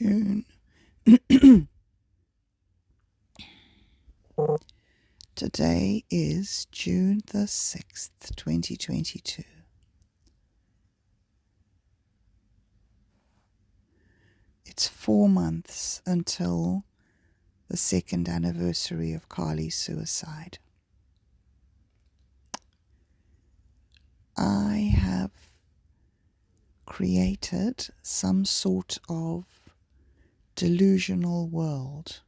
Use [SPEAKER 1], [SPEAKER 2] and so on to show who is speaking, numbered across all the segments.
[SPEAKER 1] June. Today is June the 6th, 2022. It's four months until the second anniversary of Carly's suicide. I have created some sort of delusional world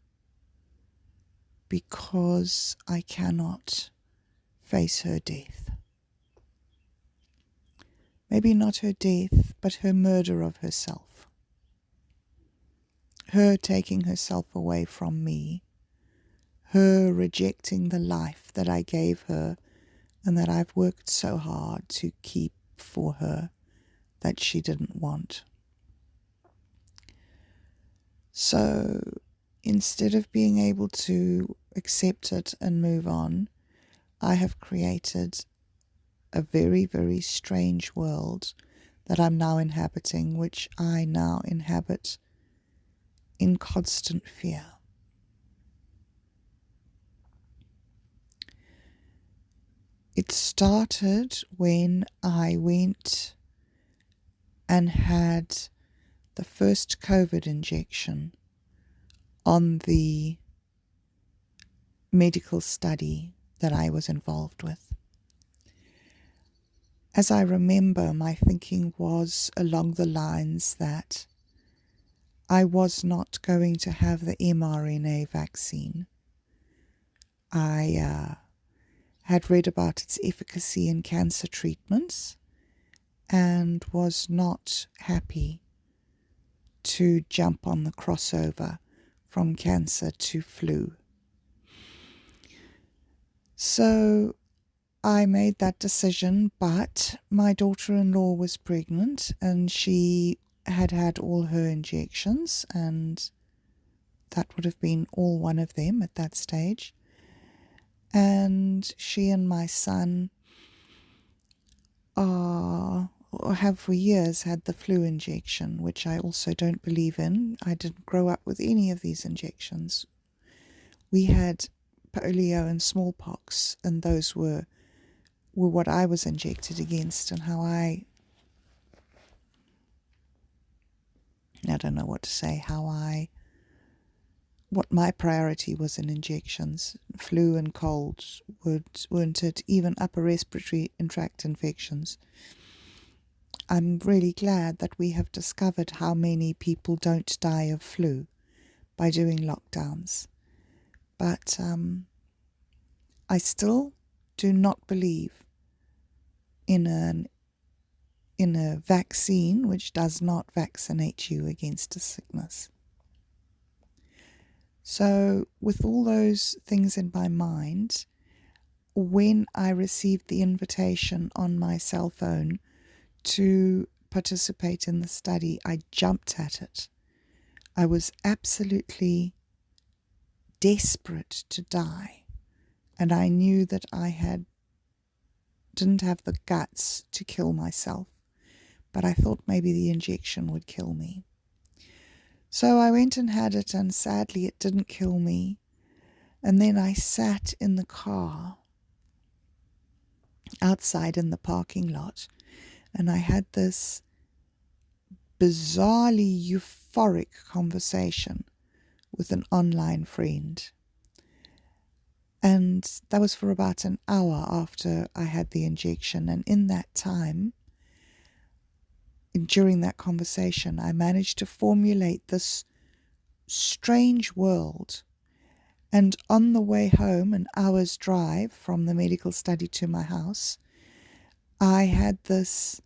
[SPEAKER 1] because I cannot face her death. Maybe not her death, but her murder of herself. Her taking herself away from me. Her rejecting the life that I gave her and that I've worked so hard to keep for her that she didn't want. So instead of being able to accept it and move on, I have created a very, very strange world that I'm now inhabiting, which I now inhabit in constant fear. It started when I went and had the first COVID injection on the medical study that I was involved with. As I remember, my thinking was along the lines that I was not going to have the mRNA vaccine. I uh, had read about its efficacy in cancer treatments and was not happy to jump on the crossover from cancer to flu. So I made that decision, but my daughter in law was pregnant and she had had all her injections, and that would have been all one of them at that stage. And she and my son are or have for years had the flu injection, which I also don't believe in. I didn't grow up with any of these injections. We had polio and smallpox, and those were were what I was injected against, and how I I don't know what to say, how I what my priority was in injections. Flu and colds would, weren't it, even upper respiratory tract infections. I'm really glad that we have discovered how many people don't die of flu by doing lockdowns. But um, I still do not believe in an in a vaccine which does not vaccinate you against a sickness. So, with all those things in my mind, when I received the invitation on my cell phone to participate in the study, I jumped at it. I was absolutely desperate to die, and I knew that I had didn't have the guts to kill myself, but I thought maybe the injection would kill me. So I went and had it, and sadly, it didn't kill me. And then I sat in the car outside in the parking lot and I had this bizarrely euphoric conversation with an online friend. And that was for about an hour after I had the injection. And in that time, during that conversation, I managed to formulate this strange world. And on the way home, an hour's drive from the medical study to my house, I had this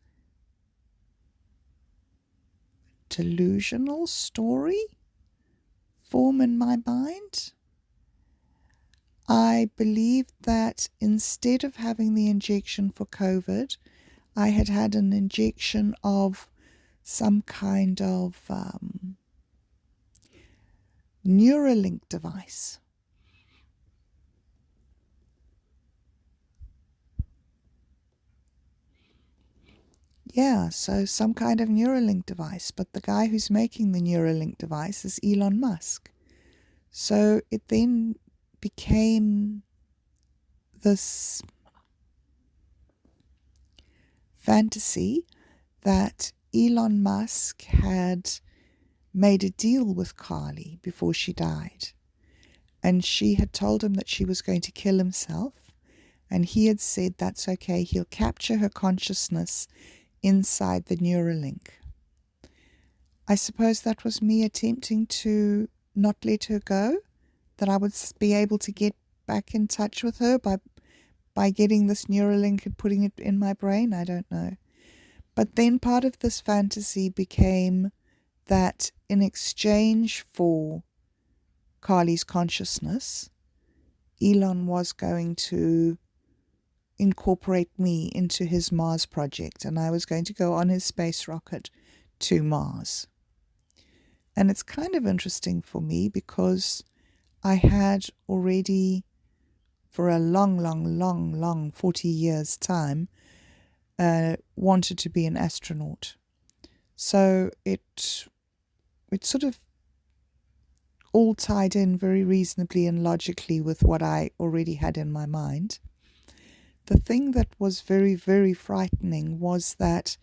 [SPEAKER 1] delusional story form in my mind. I believed that instead of having the injection for COVID, I had had an injection of some kind of um, Neuralink device. Yeah, so some kind of Neuralink device, but the guy who's making the Neuralink device is Elon Musk. So it then became this fantasy that Elon Musk had made a deal with Carly before she died. And she had told him that she was going to kill himself. And he had said that's okay, he'll capture her consciousness inside the Neuralink. I suppose that was me attempting to not let her go, that I would be able to get back in touch with her by by getting this Neuralink and putting it in my brain. I don't know. But then part of this fantasy became that in exchange for Carly's consciousness, Elon was going to incorporate me into his Mars project, and I was going to go on his space rocket to Mars. And it's kind of interesting for me because I had already, for a long, long, long, long 40 years' time, uh, wanted to be an astronaut. So it it sort of all tied in very reasonably and logically with what I already had in my mind. The thing that was very, very frightening was that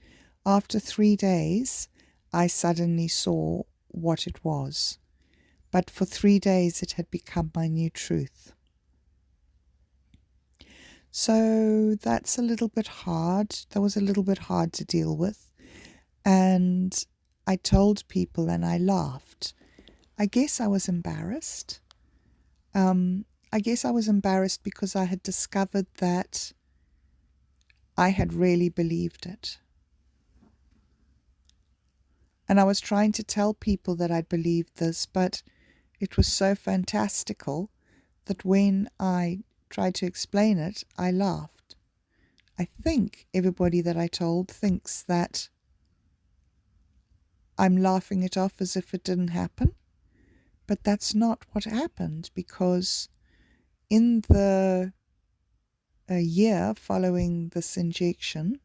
[SPEAKER 1] after three days, I suddenly saw what it was. But for three days, it had become my new truth. So that's a little bit hard. That was a little bit hard to deal with. And I told people and I laughed. I guess I was embarrassed. Um, I guess I was embarrassed because I had discovered that I had really believed it. And I was trying to tell people that I'd believed this, but it was so fantastical that when I tried to explain it, I laughed. I think everybody that I told thinks that I'm laughing it off as if it didn't happen. But that's not what happened because in the year following this injection,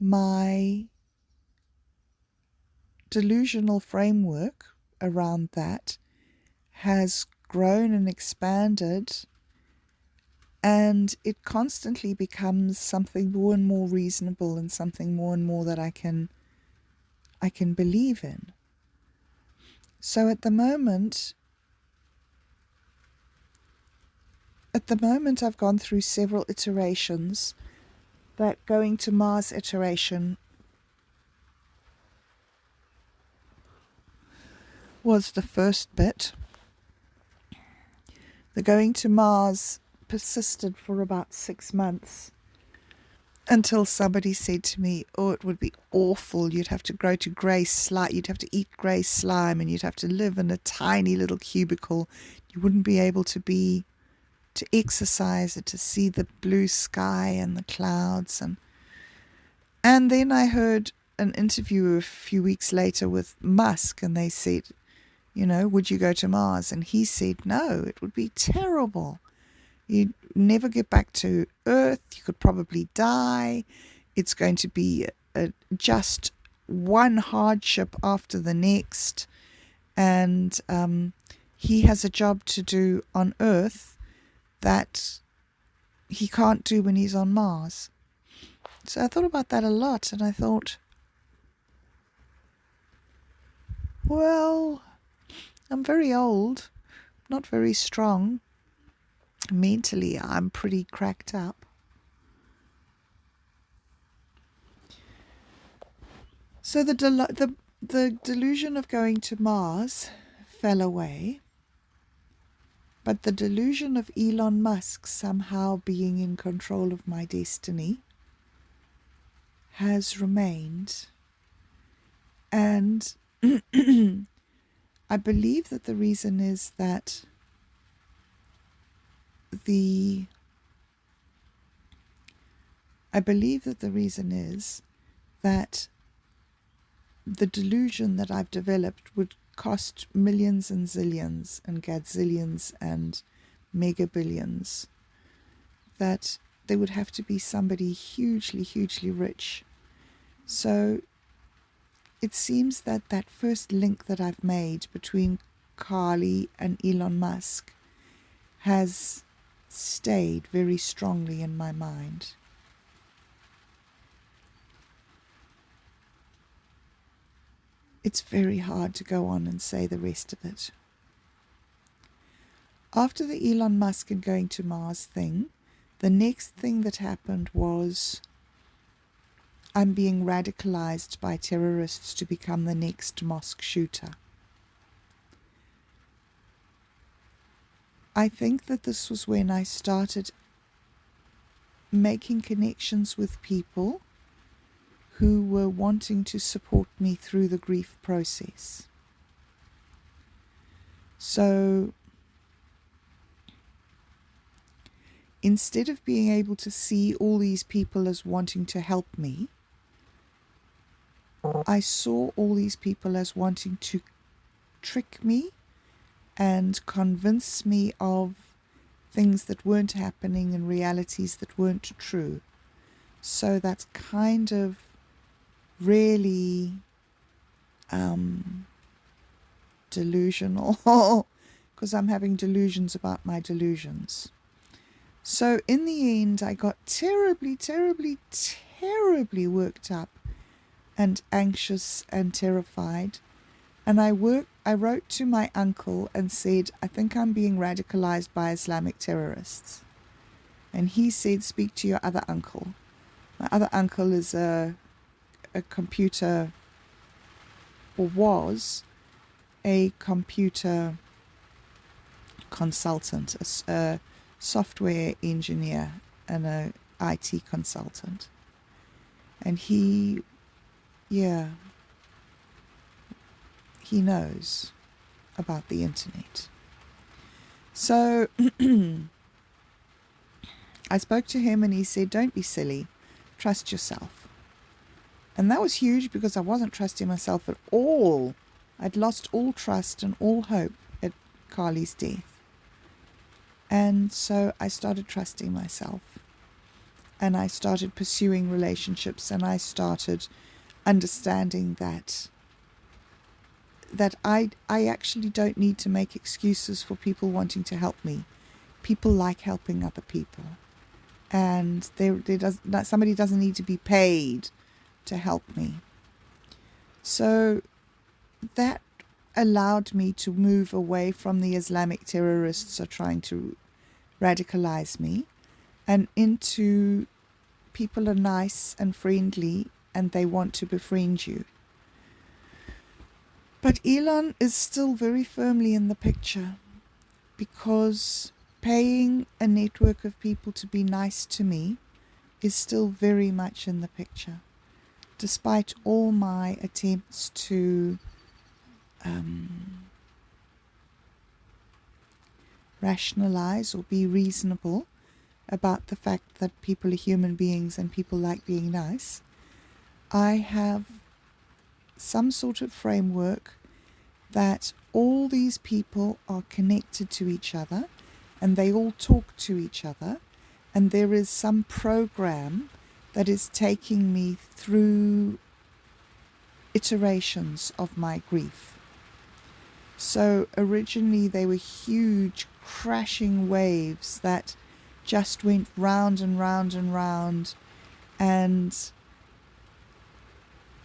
[SPEAKER 1] my delusional framework around that has grown and expanded and it constantly becomes something more and more reasonable and something more and more that I can I can believe in. So at the moment at the moment I've gone through several iterations that going to Mars iteration was the first bit. The going to Mars persisted for about six months until somebody said to me, Oh, it would be awful. You'd have to grow to grey slime. You'd have to eat grey slime and you'd have to live in a tiny little cubicle. You wouldn't be able to be, to exercise or to see the blue sky and the clouds. And, and then I heard an interview a few weeks later with Musk and they said, You know, would you go to Mars? And he said, No, it would be terrible. You'd never get back to Earth. You could probably die. It's going to be a, just one hardship after the next. And um, he has a job to do on Earth that he can't do when he's on Mars. So I thought about that a lot and I thought, well, I'm very old, not very strong mentally I'm pretty cracked up. So the the the delusion of going to Mars fell away, but the delusion of Elon Musk somehow being in control of my destiny has remained. And I believe that the reason is that the I believe that the reason is that the delusion that I've developed would cost millions and zillions and gazillions and mega billions. That there would have to be somebody hugely, hugely rich So it seems that that first link that I've made between Carly and Elon Musk has stayed very strongly in my mind. It's very hard to go on and say the rest of it. After the Elon Musk and going to Mars thing, the next thing that happened was I'm being radicalized by terrorists to become the next mosque shooter. I think that this was when I started making connections with people who were wanting to support me through the grief process. So instead of being able to see all these people as wanting to help me, I saw all these people as wanting to trick me and convince me of things that weren't happening and realities that weren't true. So that's kind of really um, delusional because I'm having delusions about my delusions. So in the end, I got terribly, terribly, terribly worked up and anxious and terrified. And I work, I wrote to my uncle and said, I think I'm being radicalized by Islamic terrorists. And he said, speak to your other uncle. My other uncle is a, a computer, or was a computer consultant, a, a software engineer and a IT consultant. And he yeah. He knows about the internet. So I spoke to him and he said, Don't be silly, trust yourself. And that was huge because I wasn't trusting myself at all. I'd lost all trust and all hope at Carly's death. And so I started trusting myself. And I started pursuing relationships and I started understanding that that I I actually don't need to make excuses for people wanting to help me. People like helping other people, and there does somebody doesn't need to be paid to help me. So that allowed me to move away from the Islamic terrorists are trying to radicalize me and into people are nice and friendly and they want to befriend you. But Elon is still very firmly in the picture because paying a network of people to be nice to me is still very much in the picture, despite all my attempts to um, rationalize or be reasonable about the fact that people are human beings and people like being nice. I have some sort of framework that all these people are connected to each other and they all talk to each other and there is some program that is taking me through iterations of my grief. So originally they were huge crashing waves that just went round and round and round and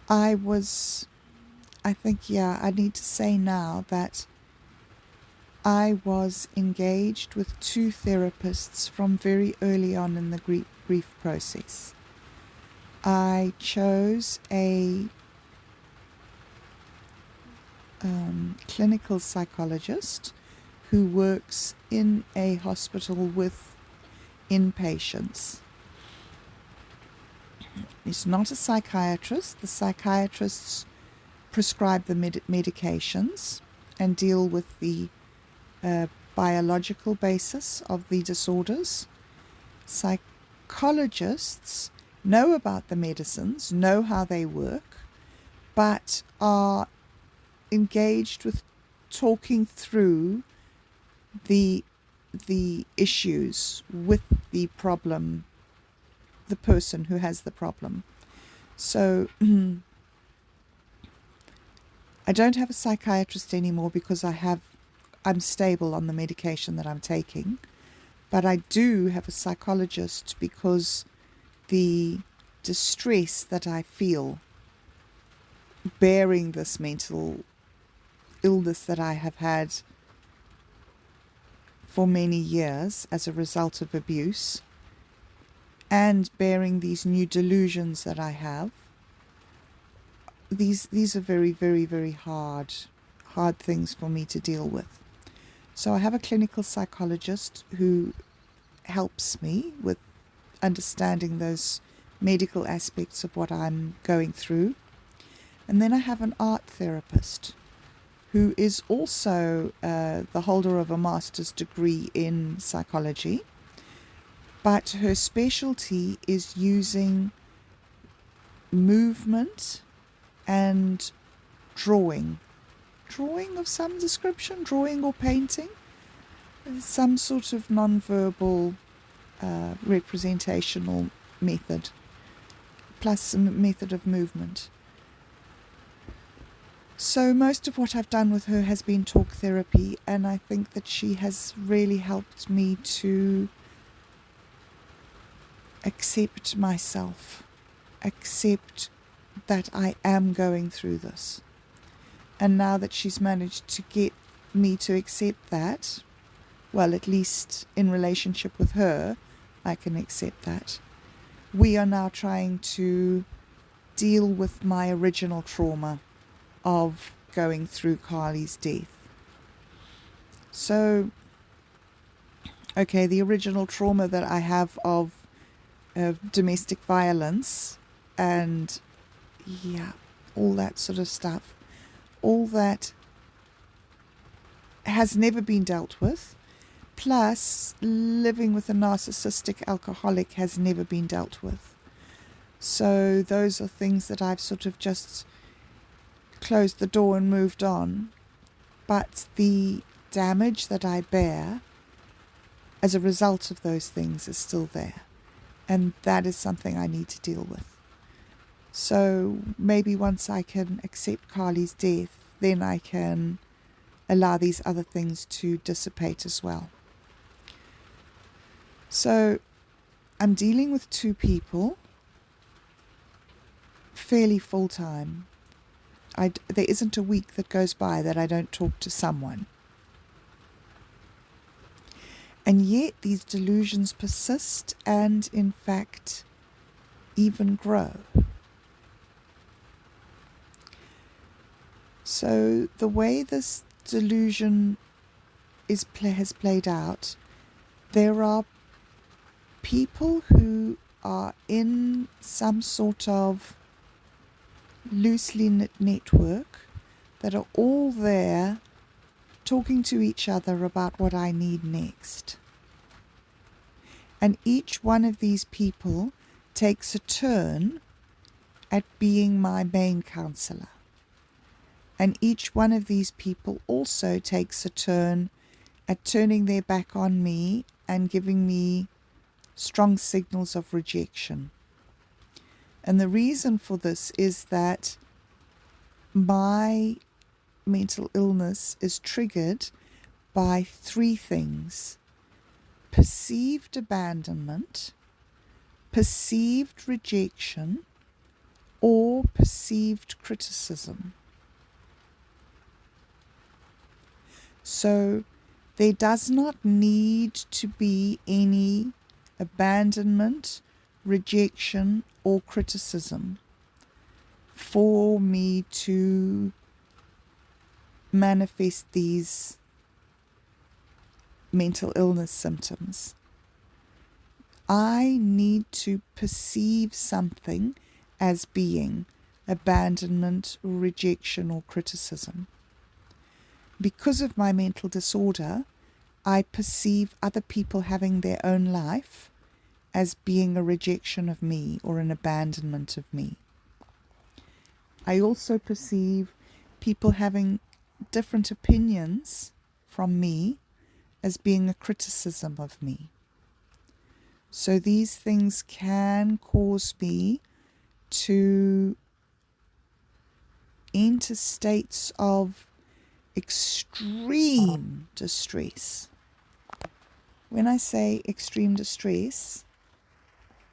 [SPEAKER 1] I was, I think, yeah, I need to say now that I was engaged with two therapists from very early on in the grief, grief process. I chose a um, clinical psychologist who works in a hospital with inpatients. He's not a psychiatrist. The psychiatrists prescribe the med- medications and deal with the uh, biological basis of the disorders. Psychologists know about the medicines, know how they work, but are engaged with talking through the the issues with the problem the person who has the problem. So I don't have a psychiatrist anymore because I have I'm stable on the medication that I'm taking. But I do have a psychologist because the distress that I feel bearing this mental illness that I have had for many years as a result of abuse and bearing these new delusions that I have these these are very very very hard hard things for me to deal with. So i have a clinical psychologist who helps me with understanding those medical aspects of what i'm going through and then i have an art therapist who is also uh, the holder of a master's degree in psychology but her specialty is using movement and drawing. Drawing of some description, drawing or painting, some sort of non-verbal uh, representational method, plus a method of movement. So most of what I've done with her has been talk therapy, and I think that she has really helped me to accept myself, accept that I am going through this. And now that she's managed to get me to accept that, well, at least in relationship with her, I can accept that. We are now trying to deal with my original trauma of going through Carly's death. So, okay, the original trauma that I have of, of domestic violence and yeah, all that sort of stuff. All that has never been dealt with. Plus, living with a narcissistic alcoholic has never been dealt with. So, those are things that I've sort of just closed the door and moved on. But the damage that I bear as a result of those things is still there. And that is something I need to deal with. So maybe once I can accept Carly's death, then I can allow these other things to dissipate as well. So I'm dealing with two people fairly full time. I, there isn't a week that goes by that I don't talk to someone. And yet these delusions persist and, in fact, even grow. So the way this delusion is has played out, there are people who are in some sort of loosely knit network that are all there talking to each other about what I need next. And each one of these people takes a turn at being my main counselor and each one of these people also takes a turn at turning their back on me and giving me strong signals of rejection. And the reason for this is that my mental illness is triggered by three things perceived abandonment, perceived rejection, or perceived criticism. So there does not need to be any abandonment, rejection, or criticism for me to manifest these mental illness symptoms. I need to perceive something as being abandonment, rejection, or criticism because of my mental disorder, I perceive other people having their own life as being a rejection of me or an abandonment of me. I also perceive people having different opinions from me as being a criticism of me. So these things can cause me to enter states of extreme distress. When I say extreme distress,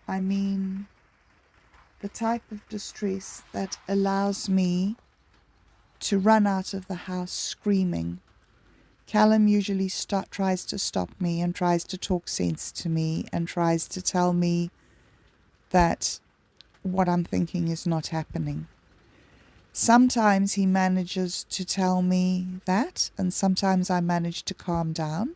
[SPEAKER 1] I mean the type of distress that allows me to run out of the house screaming. Callum usually start, tries to stop me and tries to talk sense to me and tries to tell me that what I'm thinking is not happening. Sometimes he manages to tell me that, and sometimes I manage to calm down.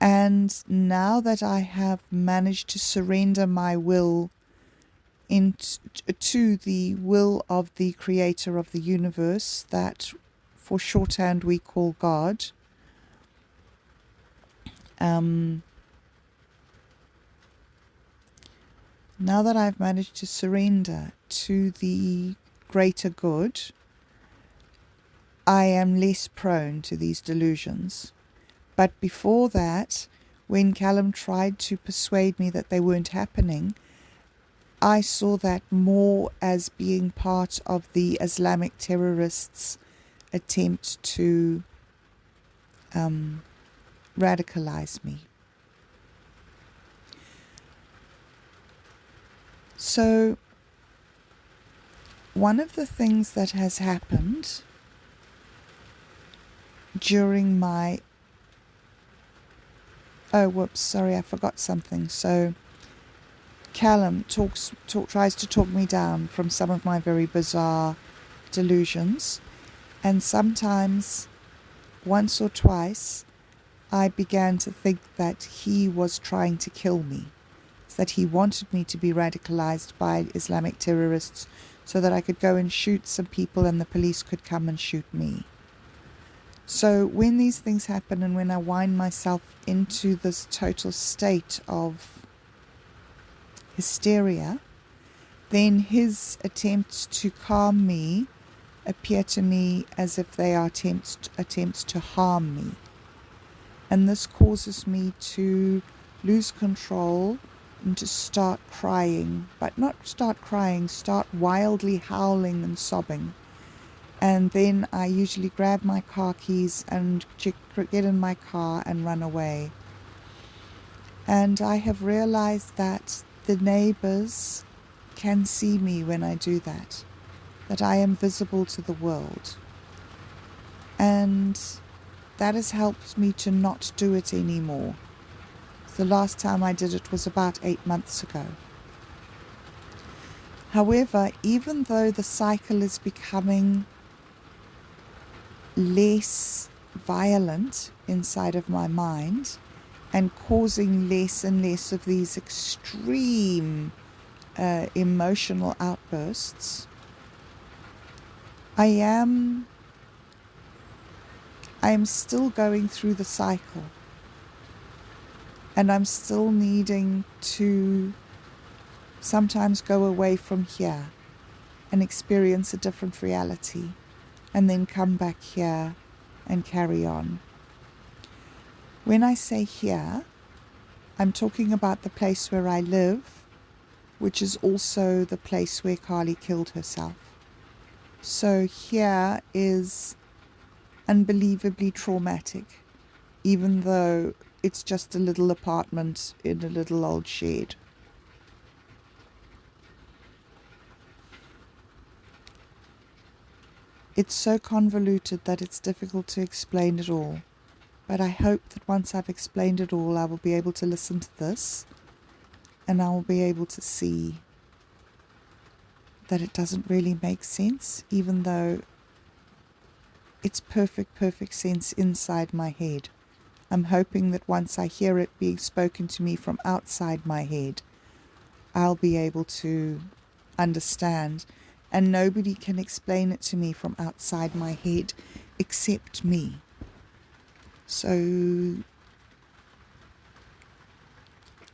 [SPEAKER 1] And now that I have managed to surrender my will into the will of the creator of the universe, that for shorthand we call God, um, now that I've managed to surrender to the greater good, I am less prone to these delusions. But before that, when Callum tried to persuade me that they weren't happening, I saw that more as being part of the Islamic terrorists' attempt to um, radicalize me. So, one of the things that has happened during my oh whoops sorry i forgot something so callum talks talk, tries to talk me down from some of my very bizarre delusions and sometimes once or twice i began to think that he was trying to kill me that he wanted me to be radicalized by islamic terrorists so that I could go and shoot some people and the police could come and shoot me. So when these things happen and when I wind myself into this total state of hysteria, then his attempts to calm me appear to me as if they are attempts, attempts to harm me. And this causes me to lose control and to start crying, but not start crying, start wildly howling and sobbing. And then I usually grab my car keys and get in my car and run away. And I have realized that the neighbors can see me when I do that, that I am visible to the world. And that has helped me to not do it anymore. The last time I did it was about eight months ago. However, even though the cycle is becoming less violent inside of my mind and causing less and less of these extreme uh, emotional outbursts, I am I am still going through the cycle. And I'm still needing to sometimes go away from here and experience a different reality and then come back here and carry on. When I say here, I'm talking about the place where I live, which is also the place where Carly killed herself. So here is unbelievably traumatic, even though it's just a little apartment in a little old shed. It's so convoluted that it's difficult to explain it all, but I hope that once I've explained it all, I will be able to listen to this and I will be able to see that it doesn't really make sense, even though it's perfect, perfect sense inside my head. I'm hoping that once I hear it being spoken to me from outside my head, I'll be able to understand. And nobody can explain it to me from outside my head except me. So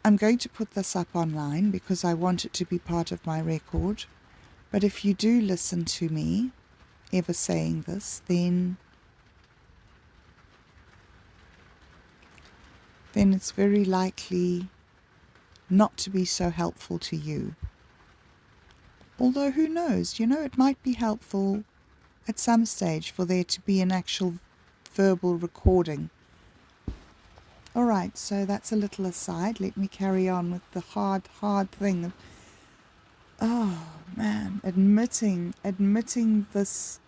[SPEAKER 1] I'm going to put this up online because I want it to be part of my record. But if you do listen to me ever saying this, then then it's very likely not to be so helpful to you. Although, who knows? You know, it might be helpful at some stage for there to be an actual verbal recording. All right, so that's a little aside. Let me carry on with the hard, hard thing of, oh man, admitting, admitting this,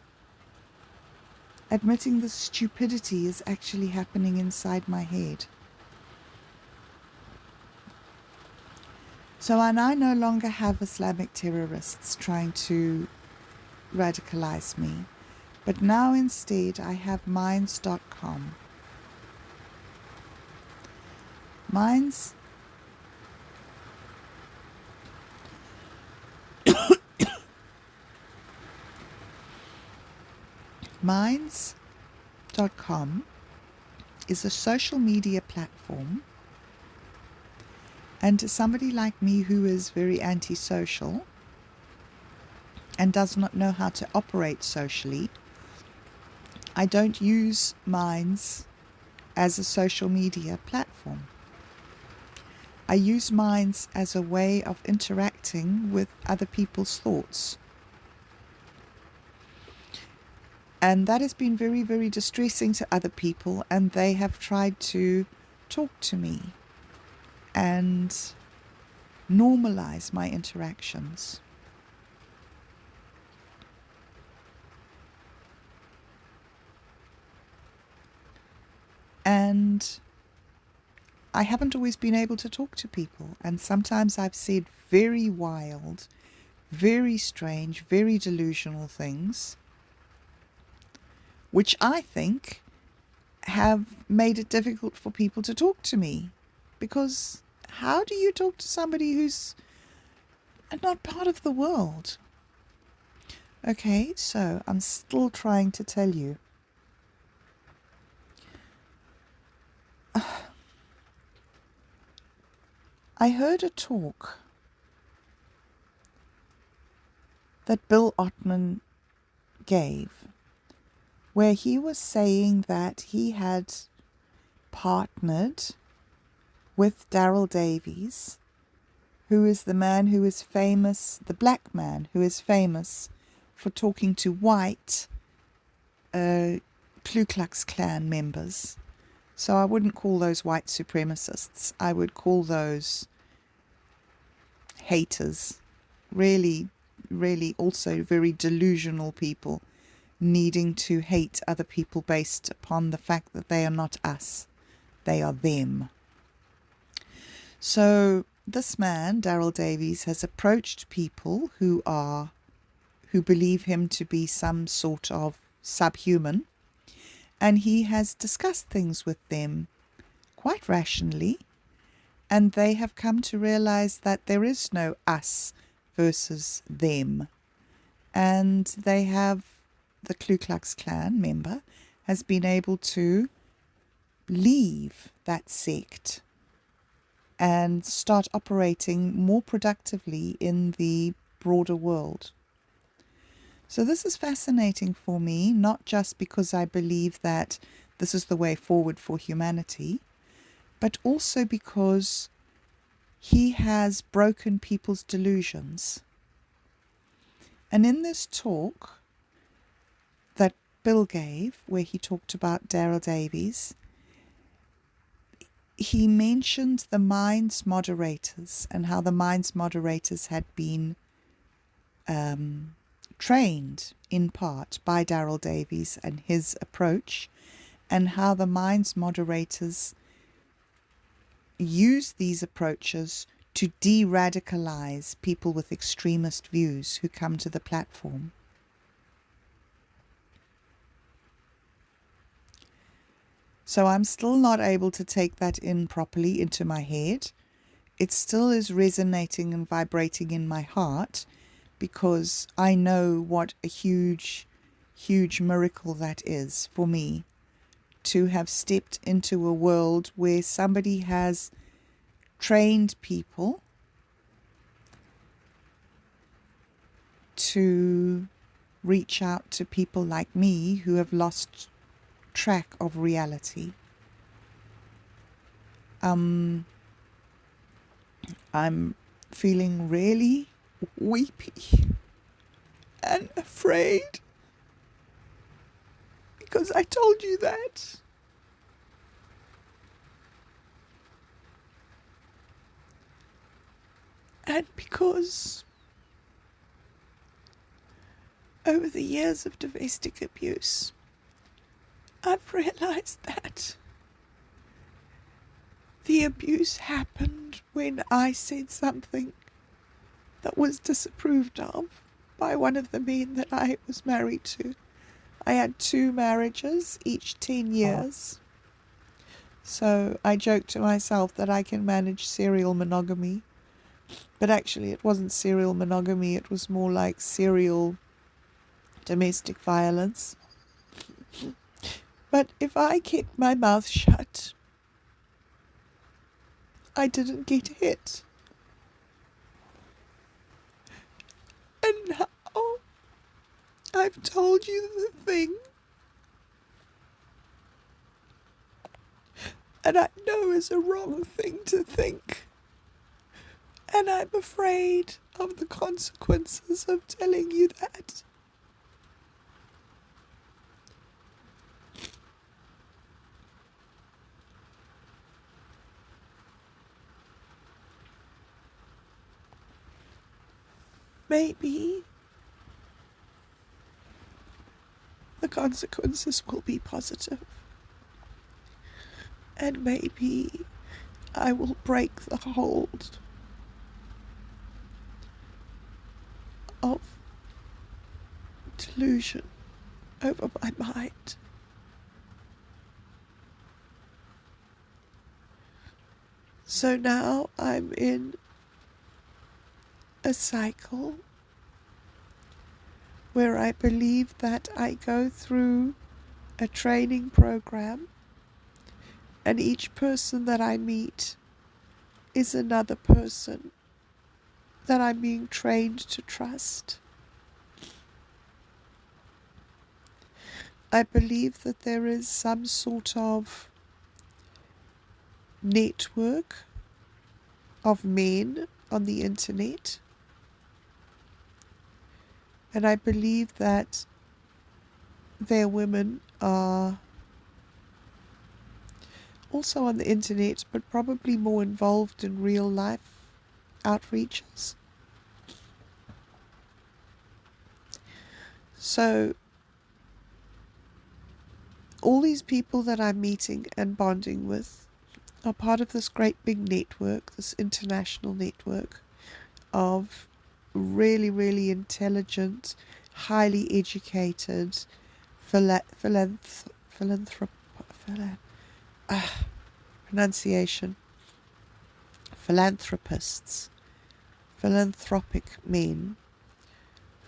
[SPEAKER 1] admitting the stupidity is actually happening inside my head. So, I no longer have Islamic terrorists trying to radicalize me, but now instead I have Minds.com. Minds. Minds.com is a social media platform and to somebody like me who is very antisocial and does not know how to operate socially, I don't use Minds as a social media platform. I use Minds as a way of interacting with other people's thoughts. And that has been very, very distressing to other people, and they have tried to talk to me and normalize my interactions. And I haven't always been able to talk to people. And sometimes I've said very wild, very strange, very delusional things, which I think have made it difficult for people to talk to me because how do you talk to somebody who's not part of the world? Okay, so I'm still trying to tell you. I heard a talk that Bill Ottman gave where he was saying that he had partnered with Daryl Davies, who is the man who is famous, the black man who is famous for talking to white uh, Ku Klux Klan members. So I wouldn't call those white supremacists. I would call those haters. Really, really also very delusional people needing to hate other people based upon the fact that they are not us, they are them. So this man, Daryl Davies, has approached people who are who believe him to be some sort of subhuman, and he has discussed things with them quite rationally, and they have come to realize that there is no us versus them. And they have, the Ku Klux Klan member has been able to leave that sect and start operating more productively in the broader world. So, this is fascinating for me, not just because I believe that this is the way forward for humanity, but also because he has broken people's delusions. And in this talk that Bill gave, where he talked about Daryl Davies, he mentioned the Minds moderators and how the Minds moderators had been um, trained in part by Daryl Davies and his approach, and how the Minds moderators use these approaches to de radicalize people with extremist views who come to the platform. So I'm still not able to take that in properly into my head. It still is resonating and vibrating in my heart because I know what a huge, huge miracle that is for me to have stepped into a world where somebody has trained people to reach out to people like me who have lost track of reality. Um, I'm feeling really weepy and afraid because I told you that. And because over the years of domestic abuse, I've realized that the abuse happened when I said something that was disapproved of by one of the men that I was married to. I had two marriages, each 10 uh-huh. years. So I joked to myself that I can manage serial monogamy. But actually, it wasn't serial monogamy, it was more like serial domestic violence. But if I kept my mouth shut, I didn't get hit. And now I've told you the thing. And I know it's a wrong thing to think. And I'm afraid of the consequences of telling you that. Maybe the consequences will be positive. And maybe I will break the hold of delusion over my mind. So now I'm in a cycle where I believe that I go through a training program and each person that I meet is another person that I'm being trained to trust. I believe that there is some sort of network of men on the internet and I believe that their women are also on the internet, but probably more involved in real life outreaches. So, all these people that I'm meeting and bonding with are part of this great big network, this international network of really, really intelligent, highly educated, philanth philanthrop, philanthrop, uh, pronunciation, philanthropists, philanthropic men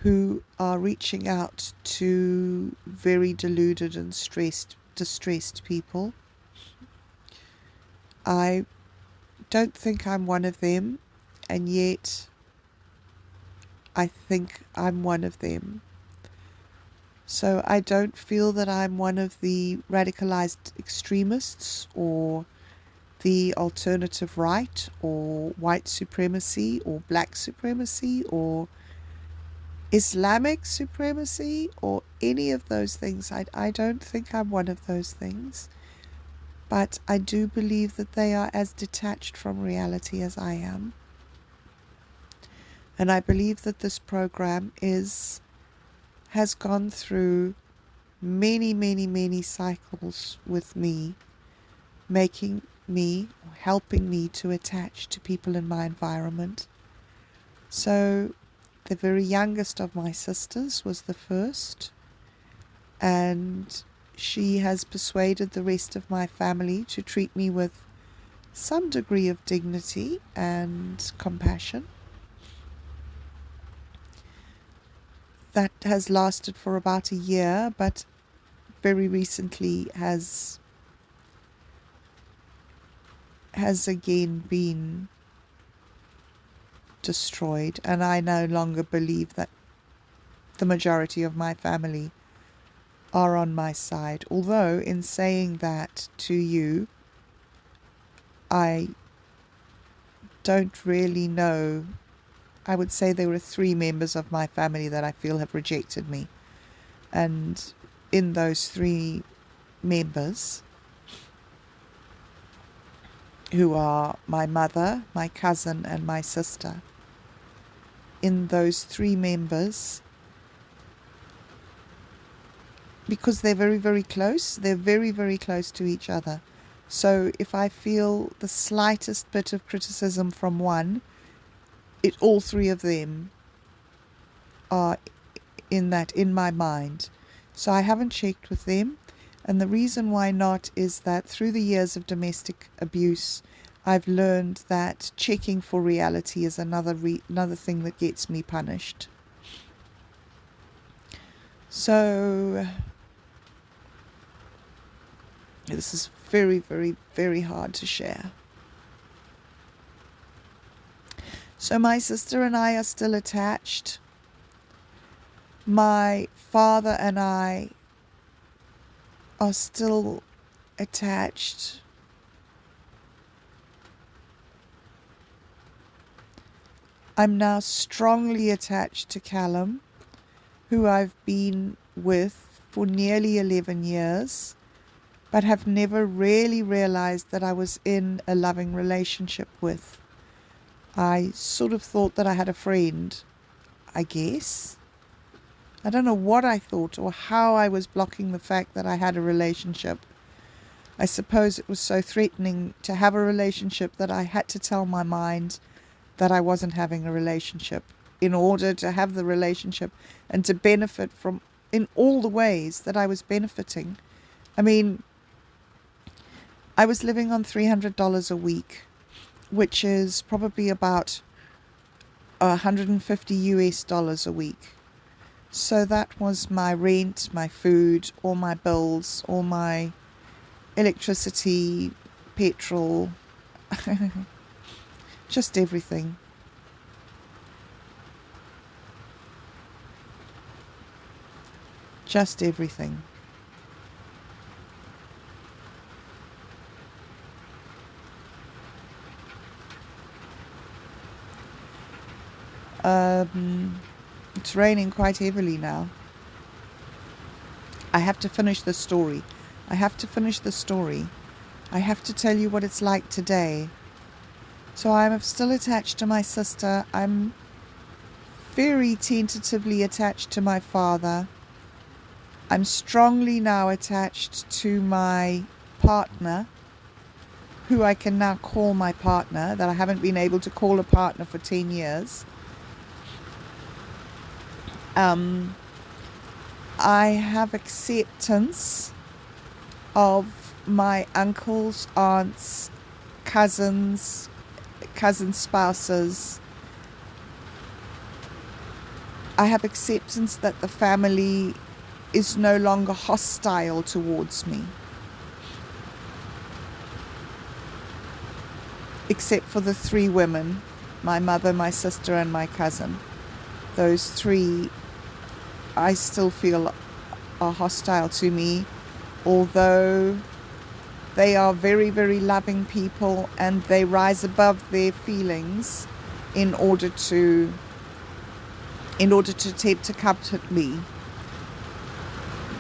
[SPEAKER 1] who are reaching out to very deluded and stressed, distressed people. I don't think I'm one of them, and yet I think I'm one of them. So I don't feel that I'm one of the radicalized extremists or the alternative right or white supremacy or black supremacy or Islamic supremacy or any of those things. I, I don't think I'm one of those things. But I do believe that they are as detached from reality as I am. And I believe that this program is has gone through many, many, many cycles with me, making me, helping me to attach to people in my environment. So, the very youngest of my sisters was the first, and she has persuaded the rest of my family to treat me with some degree of dignity and compassion. That has lasted for about a year, but very recently has has again been destroyed, and I no longer believe that the majority of my family are on my side. Although, in saying that to you, I don't really know I would say there are three members of my family that I feel have rejected me. And in those three members, who are my mother, my cousin, and my sister, in those three members, because they're very, very close, they're very, very close to each other. So if I feel the slightest bit of criticism from one, it all three of them are in that in my mind. So I haven't checked with them. And the reason why not is that through the years of domestic abuse, I've learned that checking for reality is another re- another thing that gets me punished. So this is very, very, very hard to share. So my sister and I are still attached. My father and I are still attached. I'm now strongly attached to Callum, who I've been with for nearly 11 years, but have never really realized that I was in a loving relationship with. I sort of thought that I had a friend, I guess. I don't know what I thought or how I was blocking the fact that I had a relationship. I suppose it was so threatening to have a relationship that I had to tell my mind that I wasn't having a relationship in order to have the relationship and to benefit from in all the ways that I was benefiting. I mean, I was living on $300 a week, which is probably about 150 US dollars a week. So that was my rent, my food, all my bills, all my electricity, petrol, just everything. Just everything. Um, it's raining quite heavily now. I have to finish the story. I have to finish the story. I have to tell you what it's like today. So I'm still attached to my sister. I'm very tentatively attached to my father. I'm strongly now attached to my partner, who I can now call my partner, that I haven't been able to call a partner for 10 years. Um, I have acceptance of my uncles, aunts, cousins, cousin spouses. I have acceptance that the family is no longer hostile towards me. Except for the three women my mother, my sister, and my cousin. Those three I still feel are hostile to me, although they are very, very loving people and they rise above their feelings in order to in order to attempt to comfort me.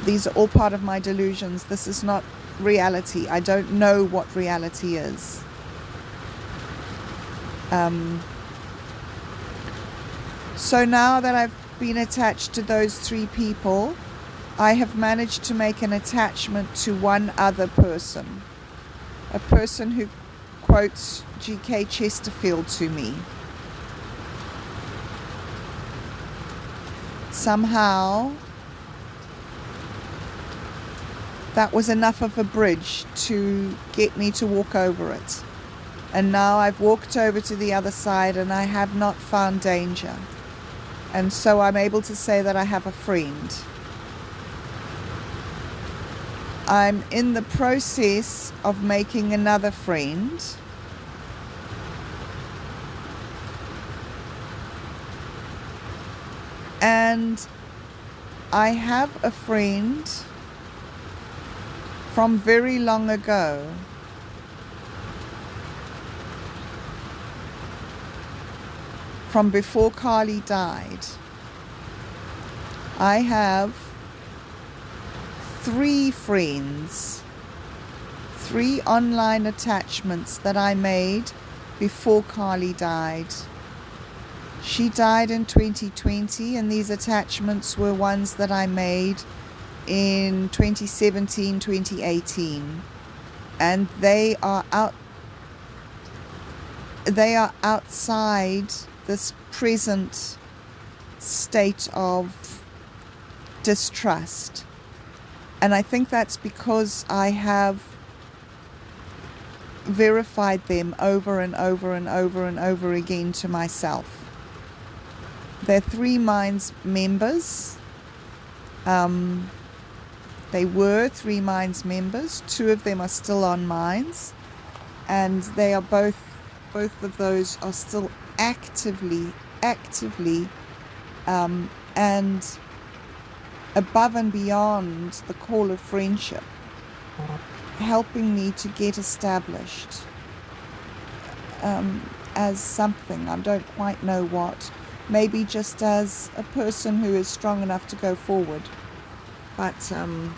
[SPEAKER 1] These are all part of my delusions. This is not reality. I don't know what reality is. Um, so now that I've been attached to those three people, I have managed to make an attachment to one other person. A person who quotes G.K. Chesterton to me. Somehow, that was enough of a bridge to get me to walk over it. And now I've walked over to the other side and I have not found danger. And so I'm able to say that I have a friend. I'm in the process of making another friend. And I have a friend from very long ago from before Carly died. I have three friends, three online attachments that I made before Carly died. She died in 2020, and these attachments were ones that I made in 2017, 2018. And they are out they are outside this present state of distrust. And I think that's because I have verified them over and over and over and over again to myself. They're Three Minds members. Um, they were Three Minds members. Two of them are still on Minds, and they are both both of those are still actively actively um, and above and beyond the call of friendship, helping me to get established um, as something. I don't quite know what. Maybe just as a person who is strong enough to go forward. But um,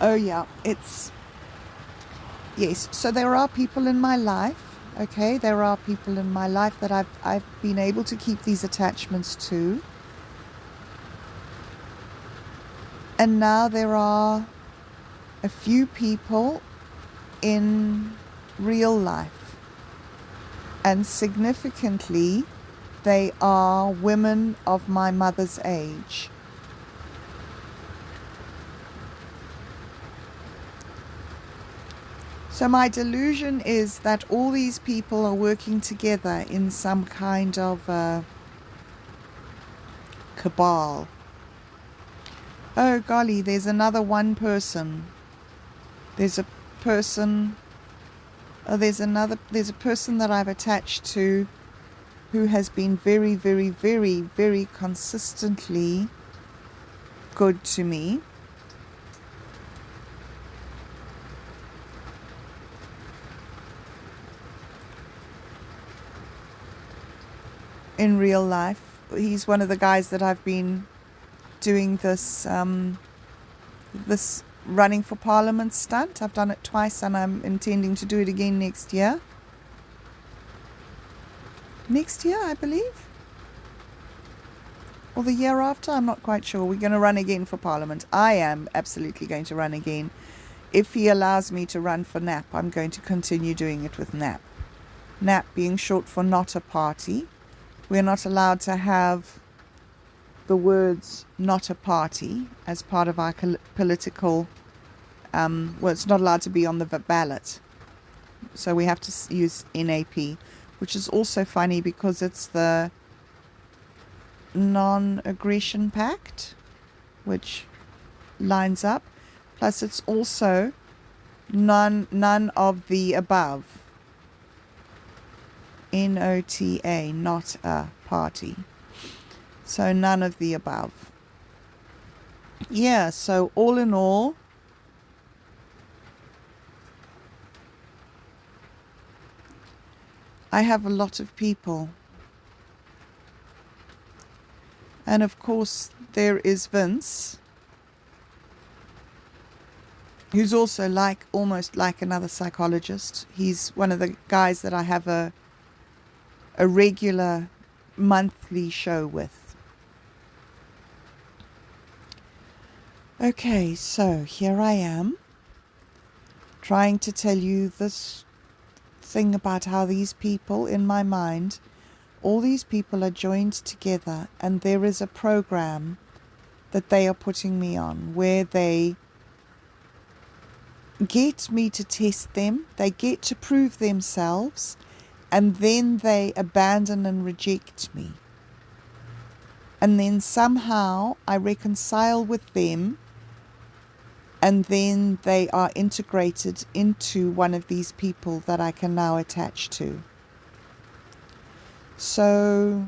[SPEAKER 1] oh yeah, it's yes. So there are people in my life Okay, there are people in my life that I've, I've been able to keep these attachments to. And now there are a few people in real life. And significantly, they are women of my mother's age. So, my delusion is that all these people are working together in some kind of uh, cabal. Oh, golly, there's another one person. There's a person. Oh, there's another. There's a person that I've attached to who has been very, very, very, very consistently good to me. In real life. He's one of the guys that I've been doing this um, this running for Parliament stunt. I've done it twice, and I'm intending to do it again next year. Next year, I believe, or the year after. I'm not quite sure. We're going to run again for Parliament. I am absolutely going to run again. If he allows me to run for NAP, I'm going to continue doing it with NAP. NAP being short for not a party. We're not allowed to have the words not a party as part of our political, um, well, it's not allowed to be on the ballot. So we have to use NAP, which is also funny because it's the non aggression pact, which lines up. Plus, it's also none, none of the above. N-O-T-A, not a party. So none of the above. Yeah, so all in all, I have a lot of people. And of course, there is Vince, who's also like almost like another psychologist. He's one of the guys that I have a a regular monthly show with. Okay, so here I am trying to tell you this thing about how these people in my mind, all these people are joined together, and there is a program that they are putting me on where they get me to test them, they get to prove themselves, and then they abandon and reject me. And then somehow I reconcile with them, and then they are integrated into one of these people that I can now attach to. So,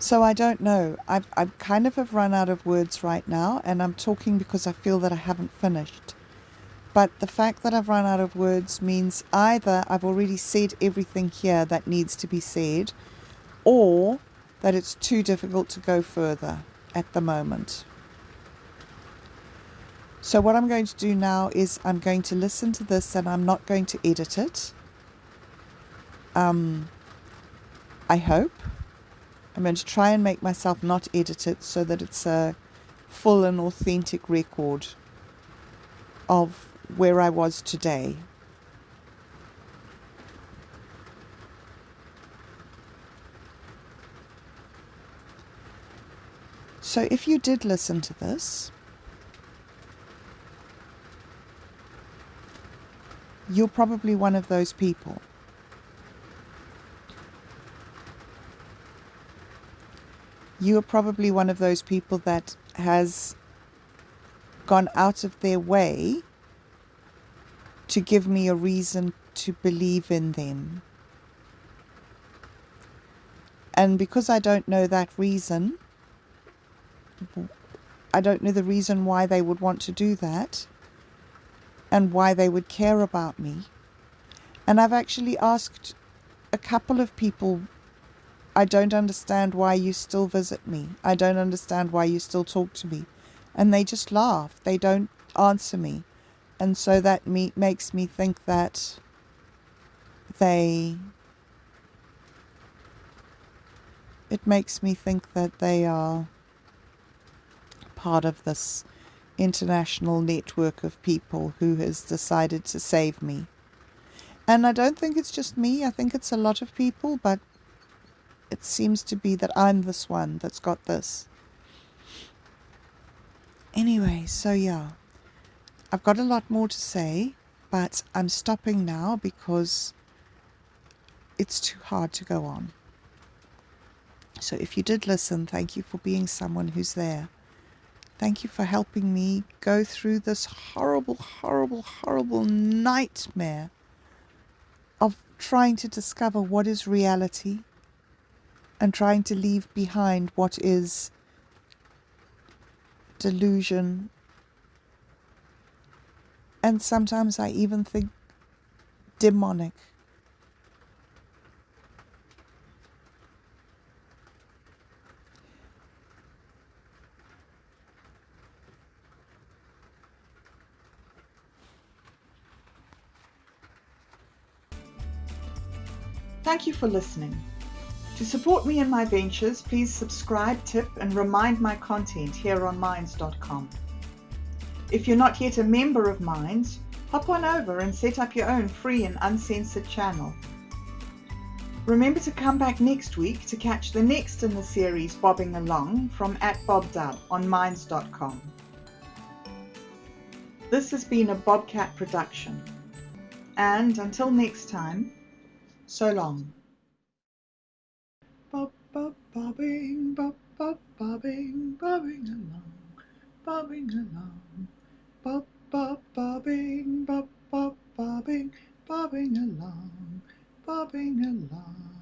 [SPEAKER 1] So I don't know. I've, I kind of have run out of words right now, and I'm talking because I feel that I haven't finished. But the fact that I've run out of words means either I've already said everything here that needs to be said, or that it's too difficult to go further at the moment. So, what I'm going to do now is I'm going to listen to this and I'm not going to edit it. Um, I hope. I'm going to try and make myself not edit it so that it's a full and authentic record of where I was today. So, if you did listen to this, you're probably one of those people. You are probably one of those people that has gone out of their way to give me a reason to believe in them. And because I don't know that reason, I don't know the reason why they would want to do that and why they would care about me. And I've actually asked a couple of people, I don't understand why you still visit me. I don't understand why you still talk to me. And they just laugh. They don't answer me. And so that me, makes me think that they. It makes me think that they are part of this international network of people who has decided to save me. And I don't think it's just me, I think it's a lot of people, but it seems to be that I'm this one that's got this. Anyway, so yeah, I've got a lot more to say, but I'm stopping now because it's too hard to go on. So if you did listen, thank you for being someone who's there. Thank you for helping me go through this horrible, horrible, horrible nightmare of trying to discover what is reality and trying to leave behind what is delusion. And sometimes I even think demonic. Thank you for listening. To support me in my ventures, please subscribe, tip, and remind my content here on Minds.com. If you're not yet a member of Minds, hop on over and set up your own free and uncensored channel. Remember to come back next week to catch the next in the series Bobbing Along from at BobDub on Minds.com. This has been a Bobcat production. And until next time, so long. Bob, bobbing, bob, bob, bobbing, bobbing along, bobbing along. Bob, bob, bobbing, bob, bob, bobbing, bobbing along, bobbing along.